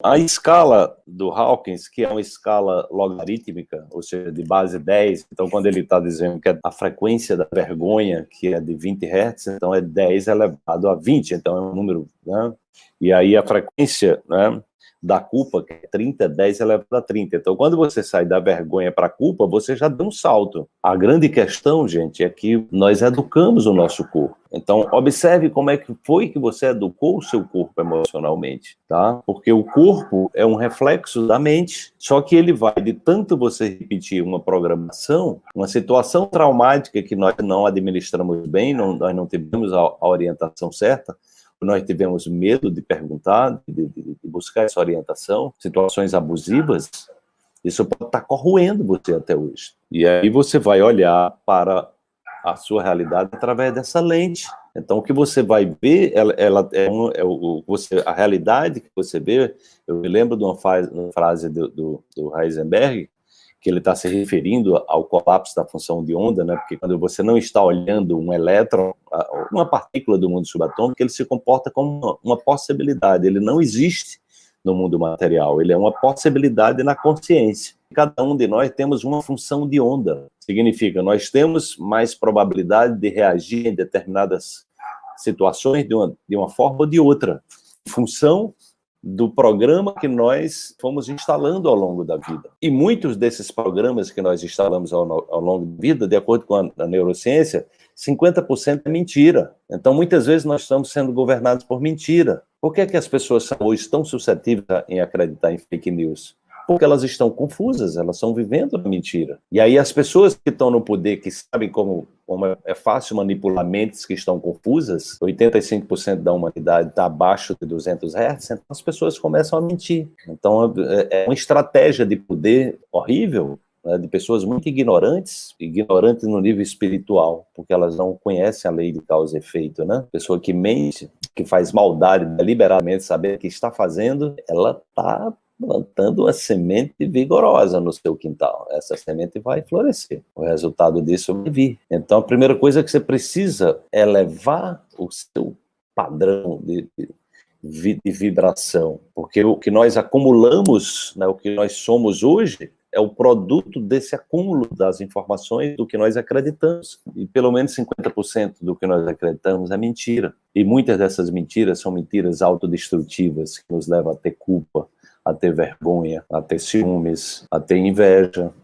A escala do Hawkins, que é uma escala logarítmica, ou seja, de base 10, então quando ele está dizendo que é a frequência da vergonha, que é de 20 Hz, então é 10 elevado a 20, então é um número, né? E aí a frequência, né, da culpa, que é 30, 10 elevado a 30. Então, quando você sai da vergonha para a culpa, você já deu um salto. A grande questão, gente, é que nós educamos o nosso corpo. Então, observe como é que foi que você educou o seu corpo emocionalmente, tá? Porque o corpo é um reflexo da mente, só que ele vai de tanto você repetir uma programação, uma situação traumática que nós não administramos bem, não, nós não tivemos a, a orientação certa, nós tivemos medo de perguntar, de, de, de buscar essa orientação, situações abusivas, isso pode estar corroendo você até hoje. E aí você vai olhar para a sua realidade através dessa lente. Então, o que você vai ver, ela, ela é, um, é o, você, a realidade que você vê, eu me lembro de uma, uma frase do, do, do Heisenberg, que ele está se referindo ao colapso da função de onda, né? porque quando você não está olhando um elétron, uma partícula do mundo subatômico, ele se comporta como uma, possibilidade, ele não existe no mundo material, ele é uma possibilidade na consciência. Cada um de nós temos uma função de onda, significa nós temos mais probabilidade de reagir em determinadas situações de uma, de uma forma ou de outra, função do programa que nós fomos instalando ao longo da vida. E muitos desses programas que nós instalamos ao, ao longo da vida, de acordo com a, a neurociência, 50% é mentira. Então, muitas vezes, nós estamos sendo governados por mentira. Por que, é que as pessoas são hoje tão suscetíveis em acreditar em fake news? porque elas estão confusas, elas estão vivendo a mentira. E aí as pessoas que estão no poder, que sabem como, como é fácil manipular mentes que estão confusas, 85% da humanidade está abaixo de 200 Hz, então as pessoas começam a mentir. Então é, é uma estratégia de poder horrível, né, de pessoas muito ignorantes, ignorantes no nível espiritual, porque elas não conhecem a lei de causa e efeito, né? Pessoa que mente, que faz maldade deliberadamente, saber o que está fazendo, ela está plantando uma semente vigorosa no seu quintal. Essa semente vai florescer. O resultado disso vai vir. Então, a primeira coisa que você precisa é levar o seu padrão de, de, de vibração, porque o que nós acumulamos, né, o que nós somos hoje, é o produto desse acúmulo das informações do que nós acreditamos. E pelo menos 50% do que nós acreditamos é mentira. E muitas dessas mentiras são mentiras autodestrutivas, que nos levam a ter culpa, a ter vergonha, a ter ciúmes, a ter inveja,